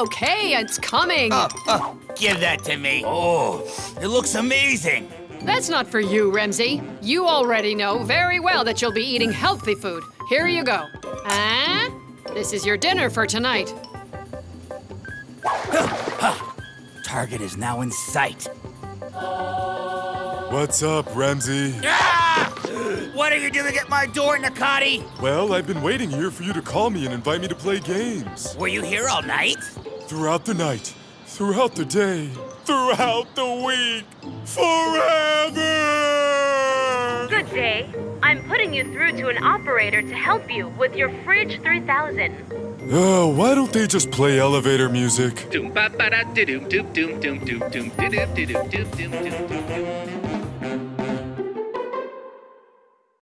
okay, it's coming. Oh, oh, give that to me. Oh, it looks amazing. That's not for you, Remzi. You already know very well that you'll be eating healthy food. Here you go. Ah, this is your dinner for tonight. Target is now in sight. What's up, Ramsey? Ah! What are you doing at my door, Nakati? Well, I've been waiting here for you to call me and invite me to play games. Were you here all night? Throughout the night, throughout the day, throughout the week, forever! Good day. I'm putting you through to an operator to help you with your Fridge 3000. Oh, why don't they just play elevator music?